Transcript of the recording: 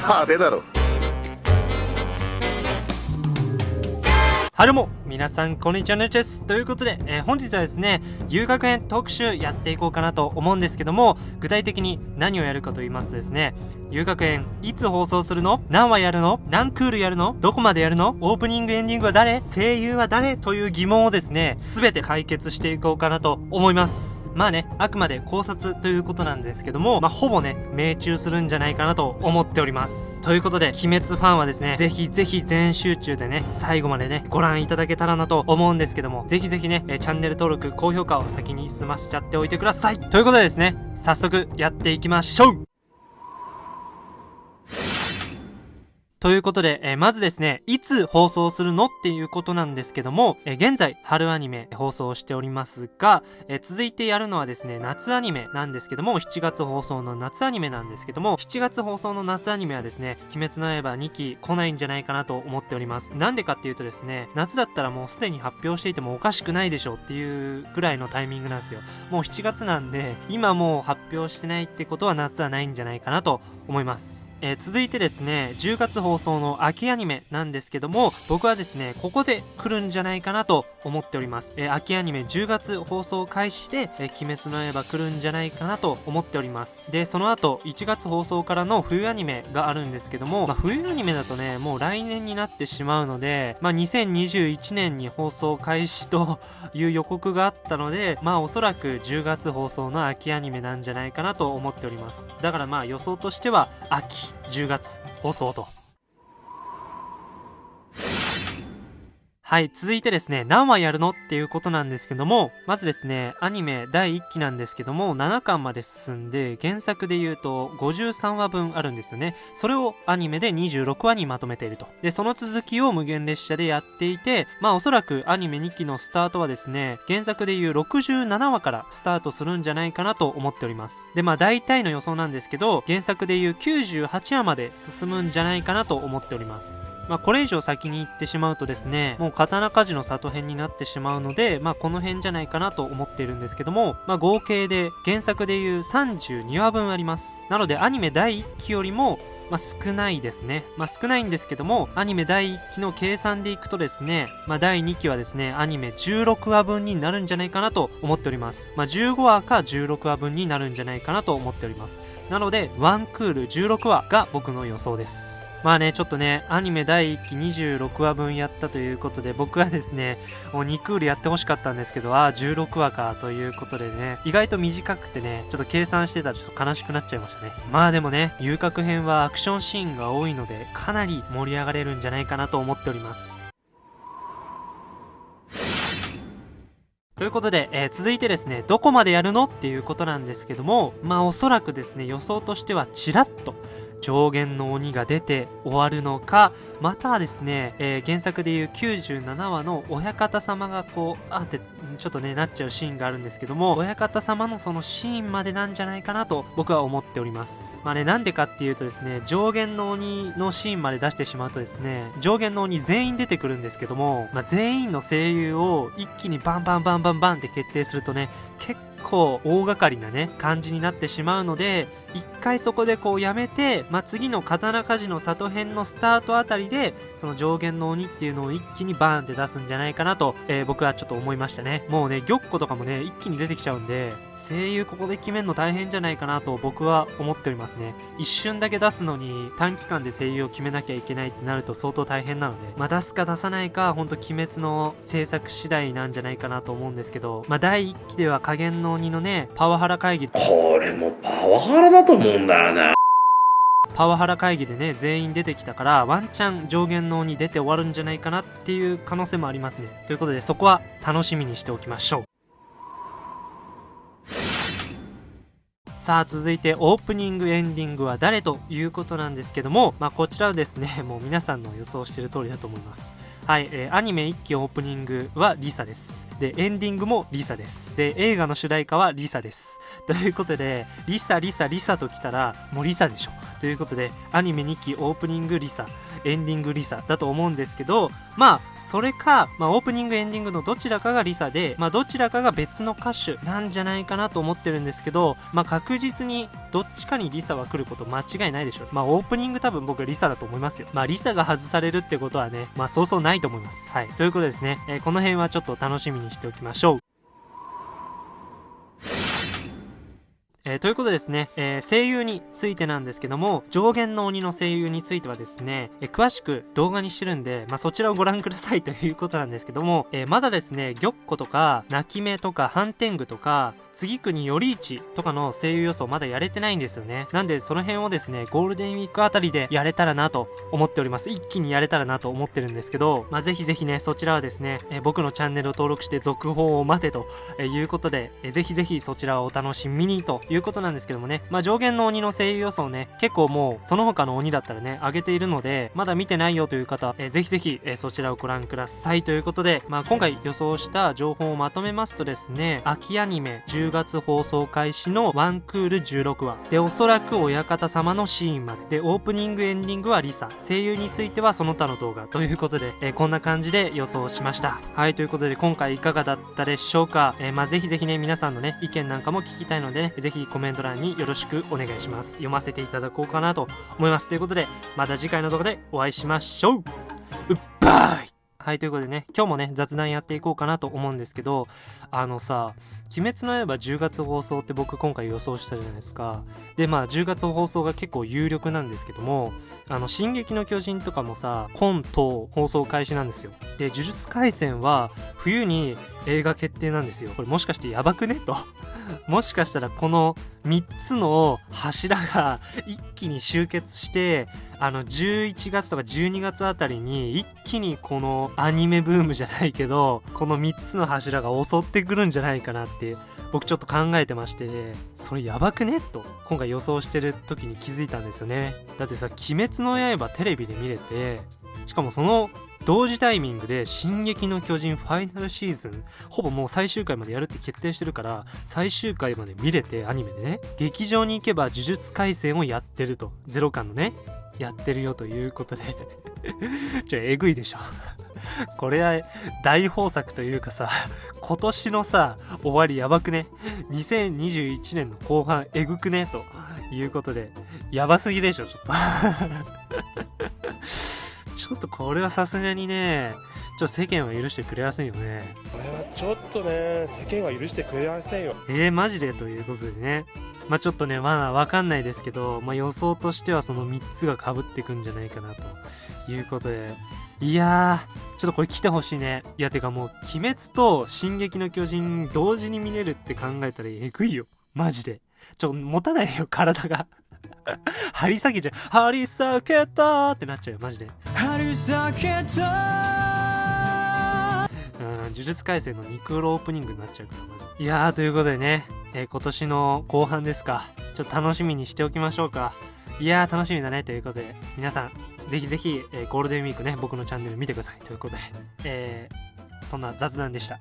派手だろ。はるも皆さんこんにちはねです。ということで、えー、本日はですね遊学園特集やっていこうかなと思うんですけども具体的に何をやるかと言いますとですね遊学園。いつ放送するの？何話やるの？何クールやるの？どこまでやるの？オープニングエンディングは誰？声優は誰？という疑問をですね全て解決していこうかなと思います。まあねあくまで考察ということなんですけどもまあほぼね命中するんじゃないかなと思っております。ということで鬼滅ファンはですねぜひぜひ全集中でね最後までねご覧いただけたらなと思うんですけどもぜひぜひね、えチャンネル登録高評価を先に済ましちゃっておいてください。ということでですね早速やっていきましょう。ということで、えー、まずですね、いつ放送するのっていうことなんですけども、えー、現在、春アニメ放送しておりますが、えー、続いてやるのはですね、夏アニメなんですけども、7月放送の夏アニメなんですけども、7月放送の夏アニメはですね、鬼滅の刃2期来ないんじゃないかなと思っております。なんでかっていうとですね、夏だったらもうすでに発表していてもおかしくないでしょうっていうぐらいのタイミングなんですよ。もう7月なんで、今もう発表してないってことは夏はないんじゃないかなと思います。えー、続いてですね、10月放送の秋アニメなんですけども、僕はですね、ここで来るんじゃないかなと思っております。えー、秋アニメ10月放送開始で、えー、鬼滅の刃来るんじゃないかなと思っております。で、その後、1月放送からの冬アニメがあるんですけども、まあ、冬アニメだとね、もう来年になってしまうので、まあ、2021年に放送開始という予告があったので、まあ、おそらく10月放送の秋アニメなんじゃないかなと思っております。だからまあ、予想としては、秋、10月放送と。はい、続いてですね、何話やるのっていうことなんですけども、まずですね、アニメ第1期なんですけども、7巻まで進んで、原作で言うと53話分あるんですよね。それをアニメで26話にまとめていると。で、その続きを無限列車でやっていて、まあおそらくアニメ2期のスタートはですね、原作で言う67話からスタートするんじゃないかなと思っております。で、まあ大体の予想なんですけど、原作で言う98話まで進むんじゃないかなと思っております。まあ、これ以上先に行ってしまうとですね、もう刀鍛冶の里編になってしまうので、まあ、この辺じゃないかなと思っているんですけども、まあ、合計で原作でいう32話分あります。なので、アニメ第1期よりも、まあ、少ないですね。まあ、少ないんですけども、アニメ第1期の計算でいくとですね、まあ、第2期はですね、アニメ16話分になるんじゃないかなと思っております。まあ、15話か16話分になるんじゃないかなと思っております。なので、ワンクール16話が僕の予想です。まあね、ちょっとね、アニメ第1期26話分やったということで、僕はですね、もう2クールやってほしかったんですけど、ああ、16話か、ということでね、意外と短くてね、ちょっと計算してたらちょっと悲しくなっちゃいましたね。まあでもね、遊郭編はアクションシーンが多いので、かなり盛り上がれるんじゃないかなと思っております。ということで、えー、続いてですね、どこまでやるの？っていうことなんですけども、まあおそらくですね、予想としてはチラッと、上限の鬼が出て終わるのか、またはですね、えー、原作でいう97話の親方様がこう、あってちょっとね、なっちゃうシーンがあるんですけども、親方様のそのシーンまでなんじゃないかなと僕は思っております。まあね、なんでかっていうとですね、上限の鬼のシーンまで出してしまうとですね、上限の鬼全員出てくるんですけども、まあ、全員の声優を一気にバンバンバンバンバンって決定するとね、結構大掛かりなね、感じになってしまうので、一回そこでこうやめて、まあ、次の刀鍛冶の里編のスタートあたりで、その上限の鬼っていうのを一気にバーンって出すんじゃないかなと、えー、僕はちょっと思いましたね。もうね、玉子とかもね、一気に出てきちゃうんで、声優ここで決めるの大変じゃないかなと僕は思っておりますね。一瞬だけ出すのに短期間で声優を決めなきゃいけないってなると相当大変なので、まあ、出すか出さないか、ほんと鬼滅の制作次第なんじゃないかなと思うんですけど、まあ、第1期では加減の鬼のね、パワハラ会議。これもパワハラだだと思うんだよね。パワハラ会議でね、全員出てきたから、ワンチャン上弦のに出て終わるんじゃないかなっていう可能性もありますね。ということで、そこは楽しみにしておきましょう。さあ続いてオープニングエンディングは誰ということなんですけども、まあ、こちらはですね もう皆さんの予想してる通りだと思いますはい、えー、アニメ1期オープニングは LiSA です。で、エンディングも LiSA です。で、映画の主題歌は LiSA です。ということで、 LiSA、LiSA、LiSA と来たら、もう LiSA でしょ。ということで、アニメ2期オープニング LiSA、エンディング LiSA だと思うんですけど、まあ、それか、まあ、オープニングエンディングのどちらかが LiSA で、まあ、どちらかが別の歌手なんじゃないかなと思ってるんですけど、まあ、確実にどっちかに LiSA は来ること間違いないでしょう。まあオープニング多分僕 LiSA だと思いますよ。まあ LiSA が外されるってことはねまあそうそうないと思います。はい。ということでですね、えーこの辺はちょっと楽しみにしておきましょう。えーということでですね、えー声優についてなんですけども、上限の鬼の声優についてはですね、えー詳しく動画にしてるんで、まあ、そちらをご覧くださいということなんですけども、えーまだですね、玉子とか、泣き目とか、反天狗とか、次国より市とかの声優予想まだやれてないんですよね。なんでその辺をですね、ゴールデンウィークあたりでやれたらなと思っております。一気にやれたらなと思ってるんですけど、まあ、ぜひぜひね、そちらはですね、え僕のチャンネルを登録して続報を待てということで、えーぜひぜひそちらをお楽しみにということなんですけどもね、まあ、上限の鬼の声優予想ね、結構もうその他の鬼だったらね、上げているので、まだ見てないよという方、えーぜひぜひ、えそちらをご覧くださいということで、まあ、今回予想した情報をまとめますとですね、秋アニメ10月放送開始のワンクール16話、で、おそらく親方様のシーンまで、で、オープニングエンディングはリサ、声優についてはその他の動画ということで、えーこんな感じで予想しました。はい、ということで今回いかがだったでしょうか、えーまあ、ぜひぜひね、皆さんのね、意見なんかも聞きたいのでね、ぜひコメント欄によろしくお願いします。読ませていただこうかなと思います。ということで、また次回の動画でお会いしましょううっばいはい、ということでね、今日もね、雑談やっていこうかなと思うんですけど、あのさ、鬼滅の刃10月放送って僕今回予想したじゃないですか。で、まあ10月放送が結構有力なんですけども、あの、進撃の巨人とかもさ、今冬放送開始なんですよ。で、呪術廻戦は冬に映画決定なんですよ。これもしかしてやばくね？と。もしかしたらこの3つの柱が一気に集結して、あの11月とか12月あたりに一気にこのアニメブームじゃないけど、この3つの柱が襲ってくるんじゃないかなって僕ちょっと考えてまして、それやばくね？と今回予想してる時に気づいたんですよね。だってさ、鬼滅の刃テレビで見れて、しかもその同時タイミングで「進撃の巨人」ファイナルシーズンほぼもう最終回までやるって決定してるから最終回まで見れてアニメでね劇場に行けば呪術廻戦をやってるとゼロ感のねやってるよということで。ちょえぐいでしょ。これは大豊作というかさ今年のさ終わりやばくね。2021年の後半えぐくねということでやばすぎでしょちょっと。ちょっとこれはさすがにねちょっと世間は許してくれませんよね。これはちょっとね世間は許してくれませんよ。えー、マジで？ということでね。まあちょっとねまだわかんないですけど、まあ、予想としてはその3つが被ってくんじゃないかなということで。いやーちょっとこれ来てほしいね。いやてかもう鬼滅と進撃の巨人同時に見れるって考えたらえぐいよ。マジで。ちょ持たないよ体が 張り下げちゃう張り下げたーってなっちゃうよマジで張り裂けたうん、呪術廻戦のニクロオープニングになっちゃうから、マジで。いやー、ということでね、えー今年の後半ですか。ちょっと楽しみにしておきましょうか。いやー、楽しみだね。ということで、皆さん、ぜひぜひ、えーゴールデンウィークね、僕のチャンネル見てください。ということで、えーそんな雑談でした。